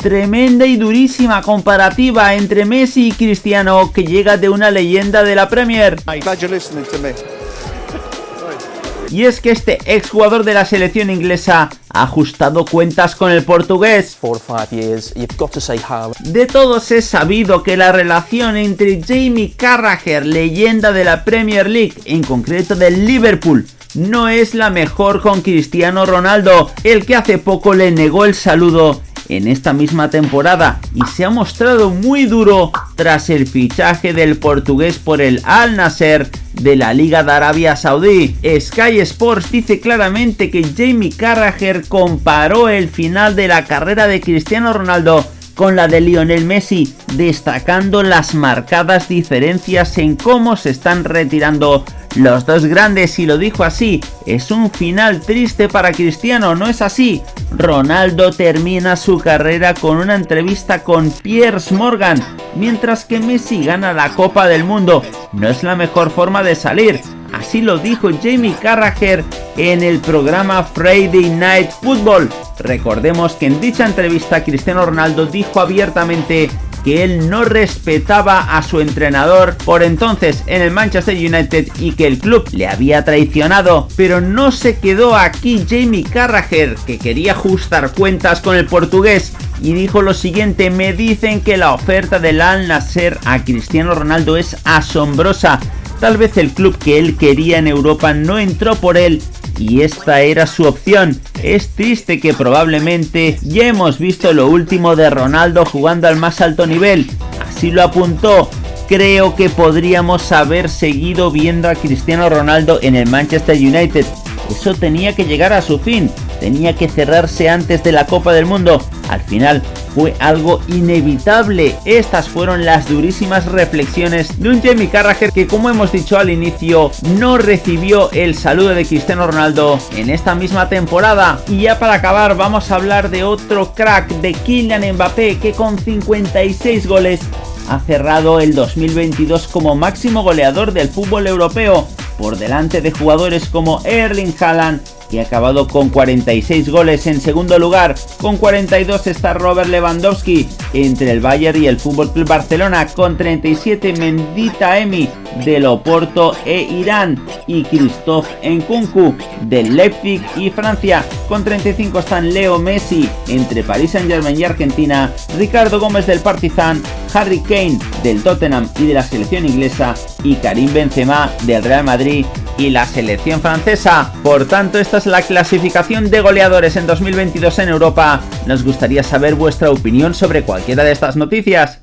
Tremenda y durísima comparativa entre Messi y Cristiano que llega de una leyenda de la Premier. Y es que este exjugador de la selección inglesa ha ajustado cuentas con el portugués. De todos es sabido que la relación entre Jamie Carragher, leyenda de la Premier League, en concreto del Liverpool, no es la mejor con Cristiano Ronaldo, el que hace poco le negó el saludo en esta misma temporada y se ha mostrado muy duro tras el fichaje del portugués por el Al Nasser de la Liga de Arabia Saudí. Sky Sports dice claramente que Jamie Carragher comparó el final de la carrera de Cristiano Ronaldo con la de Lionel Messi, destacando las marcadas diferencias en cómo se están retirando los dos grandes y lo dijo así, es un final triste para Cristiano, ¿no es así? Ronaldo termina su carrera con una entrevista con Piers Morgan, mientras que Messi gana la Copa del Mundo. No es la mejor forma de salir, así lo dijo Jamie Carragher en el programa Friday Night Football. Recordemos que en dicha entrevista Cristiano Ronaldo dijo abiertamente que él no respetaba a su entrenador por entonces en el Manchester United y que el club le había traicionado. Pero no se quedó aquí Jamie Carragher, que quería ajustar cuentas con el portugués y dijo lo siguiente, me dicen que la oferta del Al Nasser a Cristiano Ronaldo es asombrosa. Tal vez el club que él quería en Europa no entró por él y esta era su opción. Es triste que probablemente ya hemos visto lo último de Ronaldo jugando al más alto nivel. Así lo apuntó. Creo que podríamos haber seguido viendo a Cristiano Ronaldo en el Manchester United. Eso tenía que llegar a su fin tenía que cerrarse antes de la Copa del Mundo. Al final fue algo inevitable. Estas fueron las durísimas reflexiones de un Jamie Carragher que como hemos dicho al inicio no recibió el saludo de Cristiano Ronaldo en esta misma temporada. Y ya para acabar vamos a hablar de otro crack de Kylian Mbappé que con 56 goles ha cerrado el 2022 como máximo goleador del fútbol europeo por delante de jugadores como Erling Haaland y ha acabado con 46 goles en segundo lugar. Con 42 está Robert Lewandowski entre el Bayern y el FC Barcelona. Con 37 Mendita Emi del Oporto e Irán y Christophe Nkunku del Leipzig y Francia. Con 35 están Leo Messi entre Paris Saint Germain y Argentina. Ricardo Gómez del Partizan. Harry Kane del Tottenham y de la selección inglesa y Karim Benzema del Real Madrid y la selección francesa. Por tanto, esta es la clasificación de goleadores en 2022 en Europa. Nos gustaría saber vuestra opinión sobre cualquiera de estas noticias.